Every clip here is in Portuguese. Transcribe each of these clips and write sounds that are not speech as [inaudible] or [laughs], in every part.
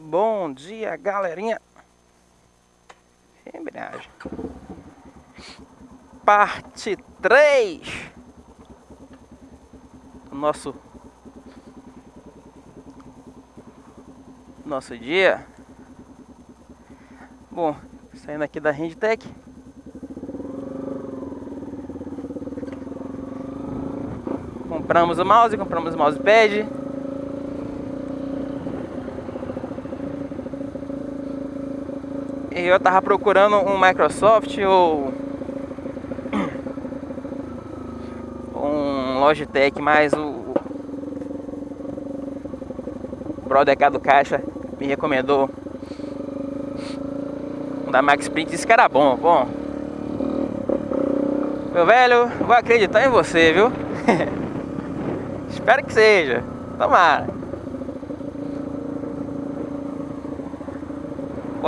Bom dia, galerinha. Embreagem. Parte 3 do nosso nosso dia. Bom, saindo aqui da Rendtech. Compramos o mouse, compramos o mousepad. Eu tava procurando um Microsoft ou um Logitech, mas o, o brother cá do caixa me recomendou um da Max Print, disse que era bom, bom. Meu velho, vou acreditar em você, viu? [laughs] Espero que seja. Tomara.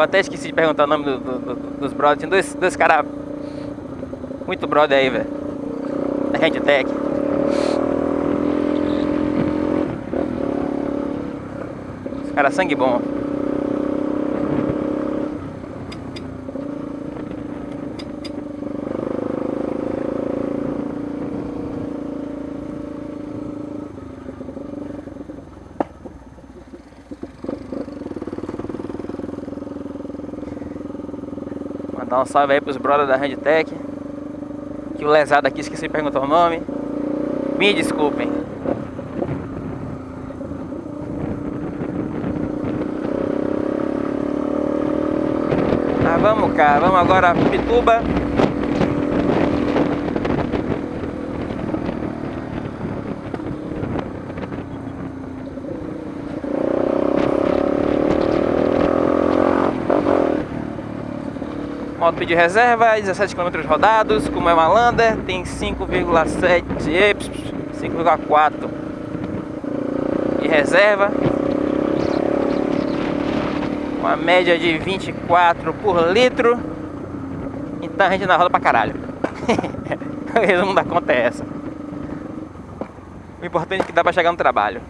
Pô, até esqueci de perguntar o nome do, do, do, dos brothers. Tinha dois, dois caras muito brother aí, velho. Da Handtech. Os caras sangue bom. Um salve aí pros brothers da Handtech. Que o lesado aqui esqueci de perguntar o nome. Me desculpem. Tá, vamos cá, vamos agora Pituba. Moto de reserva, 17 km rodados, como é uma Lander, tem 5,7, 5,4 de reserva. Uma média de 24 por litro. Então a gente na roda pra caralho. [laughs] o resumo da conta é essa. O importante é que dá pra chegar no trabalho.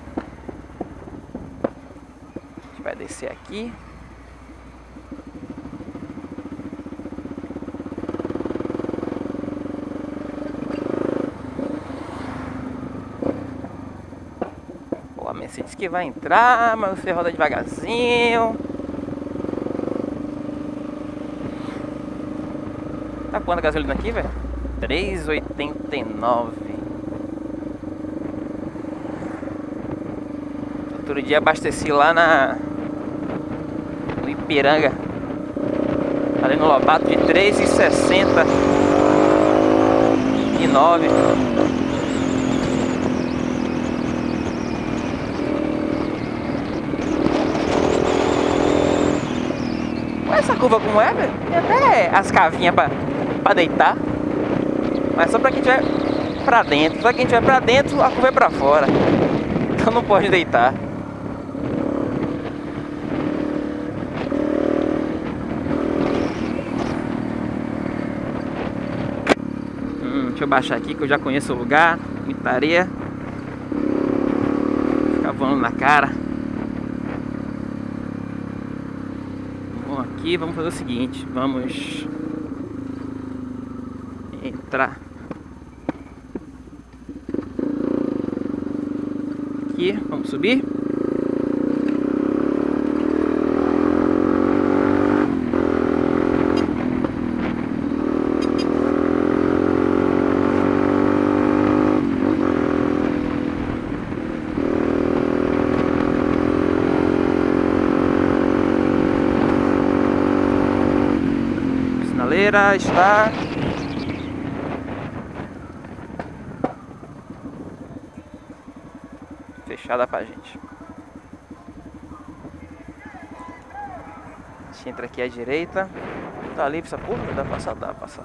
A gente vai descer aqui. Que vai entrar, mas você roda devagarzinho. Tá quanto a gasolina aqui, velho? 3,89 Outro dia abasteci lá na no Ipiranga ali no Lobato de 3,69 e 9 essa curva como é, velho. Tem até as cavinhas pra, pra deitar. Mas só pra quem tiver pra dentro. Só quem tiver pra dentro, a curva é pra fora. Então não pode deitar. Hum, deixa eu baixar aqui que eu já conheço o lugar. Muita areia. Fica voando na cara. Aqui, vamos fazer o seguinte, vamos entrar aqui, vamos subir. Sinaleira está fechada pra gente. A gente entra aqui à direita. Tá livre essa? Dá pra passar? Dá pra passar.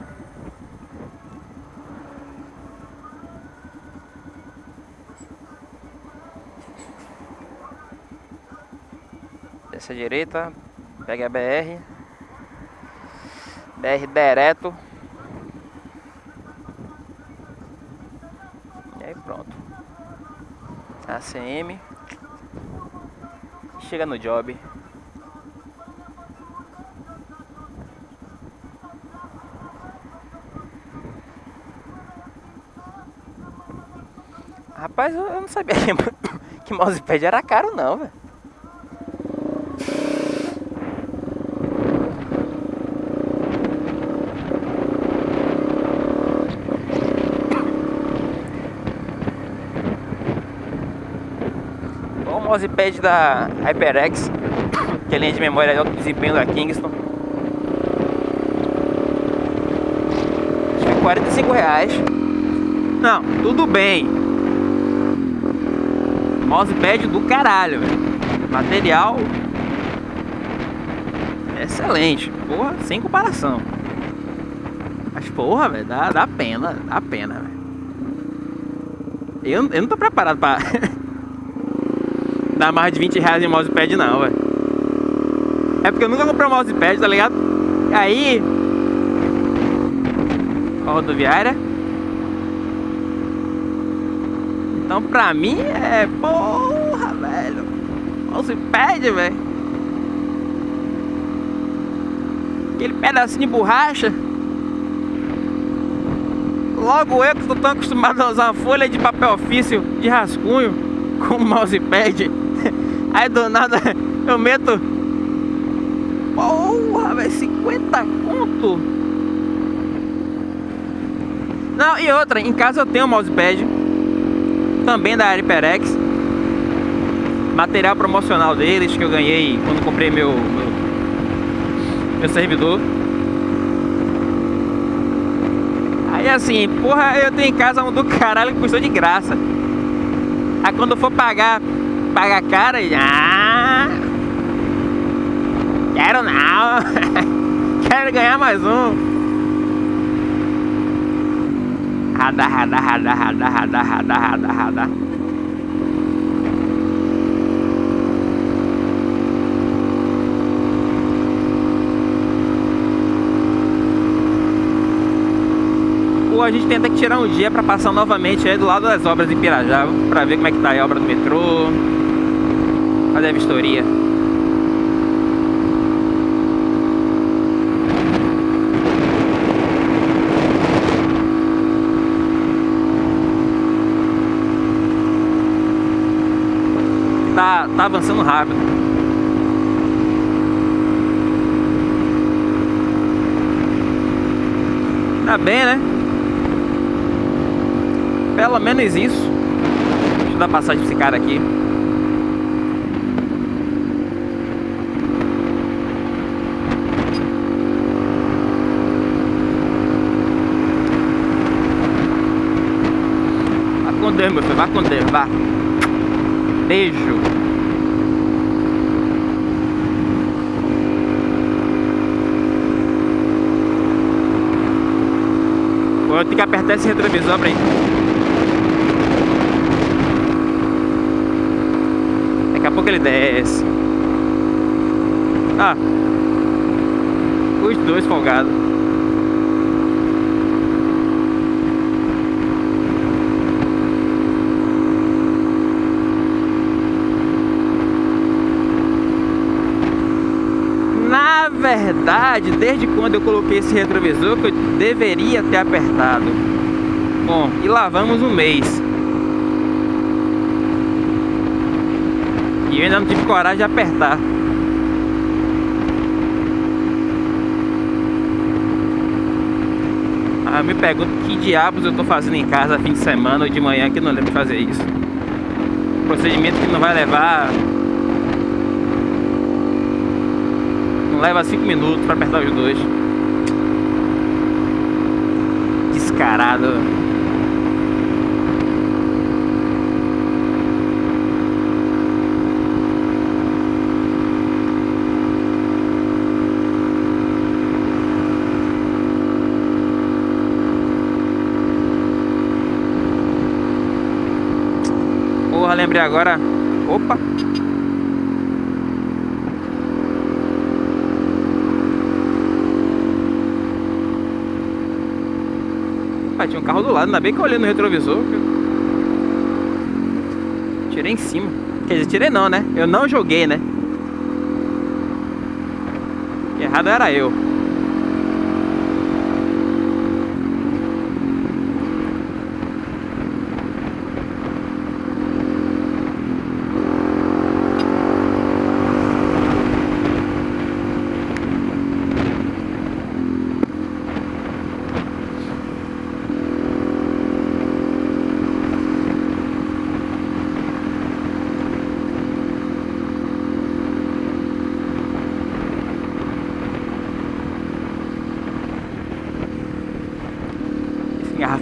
À direita, pega a BR. BR direto. E aí pronto. ACM. Chega no job. Rapaz, eu não sabia [laughs] que mousepad era caro não, velho. Mousepad da HyperX, que é linha de memória de alto desempenho da Kingston. Acho que 45 reais. Não, tudo bem. Mousepad do caralho, velho. Material excelente. Porra, sem comparação. Mas porra, velho, dá, dá pena, dá pena, velho. Eu, eu não tô preparado pra [laughs] dar mais de 20 reais em mousepad não, velho. É porque eu nunca comprei um mousepad, tá ligado? Aí... A rodoviária. Então pra mim é... Porra, velho. Mousepad, velho. Aquele pedacinho de borracha. Logo eu que tô tão acostumado a usar uma folha de papel ofício de rascunho com mousepad. [laughs] Aí do nada [laughs] eu meto. Porra, velho, 50 conto. Não, e outra, em casa eu tenho um mousepad. Também da HyperX. Material promocional deles que eu ganhei quando comprei meu, meu, meu servidor. Aí assim, porra, eu tenho em casa um do caralho que custou de graça. Aí quando eu for pagar paga cara e. Ah, quero não. [laughs] quero ganhar mais um. Rada, rada, rada, rada, rada, rada, rada, rada. Ou a gente tenta que tirar um dia para passar novamente aí do lado das obras de Pirajá, para ver como é que tá a obra do metrô, Cadê a vistoria? Tá, tá avançando rápido. Tá bem, né? Pelo menos isso. Deixa eu dar passagem pra esse cara aqui. Deus, meu filho. Vá com Deus, vá. Beijo. Vou ter que apertar esse retrovisor pra ir. Daqui a pouco ele desce. Ah. Os dois folgados. Verdade, desde quando eu coloquei esse retrovisor, que eu deveria ter apertado. Bom, e lavamos um mês. E eu ainda não tive coragem de apertar. Ah, me pergunto que diabos eu tô fazendo em casa fim de semana ou de manhã que não lembro de fazer isso. Procedimento que não vai levar leva 5 minutos pra apertar os dois. Descarado. Porra, lembrei agora. Tinha um carro do lado, ainda bem que eu olhei no retrovisor. Tirei em cima. Quer dizer, tirei não, né? Eu não joguei, né? Errado era eu.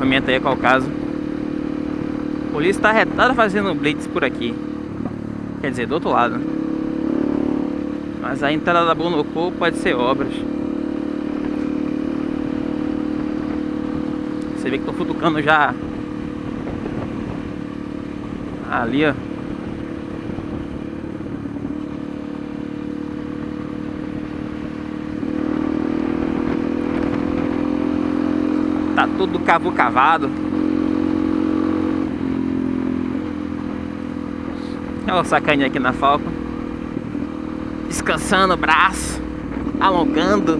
Engarrafamento aí, qual o caso. A polícia tá retada fazendo blitz por aqui. Quer dizer, do outro lado. Mas a entrada da Bonocô pode ser obras. Você vê que tô futucando já ali, ó. Tudo cavo cavado. Olha o sacaninha aqui na Falcon. Descansando o braço. Alongando.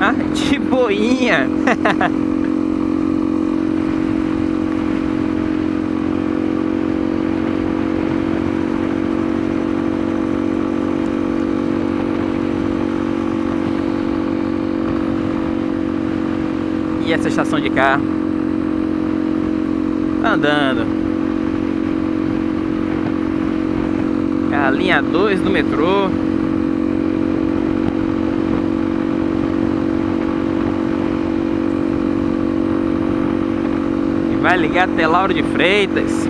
Ah, [laughs] de boinha. [laughs] estação de carro. Andando. É a linha 2 do metrô. E vai ligar até Lauro de Freitas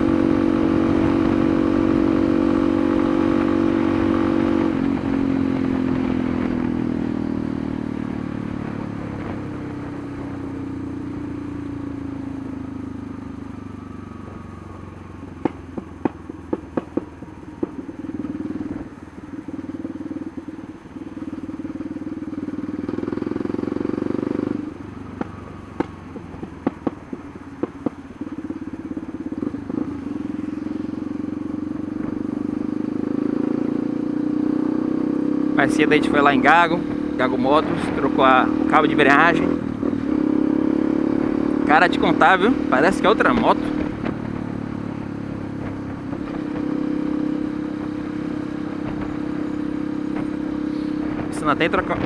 Mais cedo a gente foi lá em Gago, Gago Motos, trocou a, o cabo de embreagem. Cara, te contar, viu? Parece que é outra moto. Não tem trocar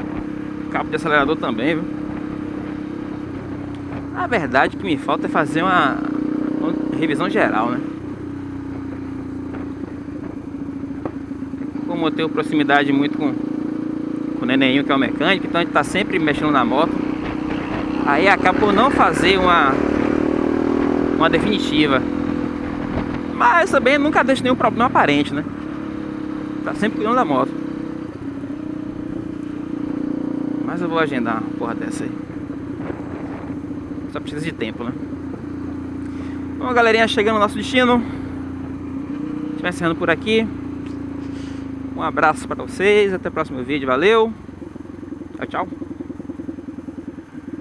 cabo de acelerador também, viu? A verdade que me falta é fazer uma, uma revisão geral, né? como eu tenho proximidade muito com, nenenho que é o mecânico, então a gente tá sempre mexendo na moto. Aí acaba por não fazer uma, uma definitiva. Mas também nunca deixo nenhum problema aparente, né? Tá sempre cuidando da moto. Mas eu vou agendar uma porra dessa aí. Só precisa de tempo, né? Bom, galerinha, chegando no nosso destino. A gente vai encerrando por aqui. Um abraço para vocês, até o próximo vídeo, valeu, tchau, tchau.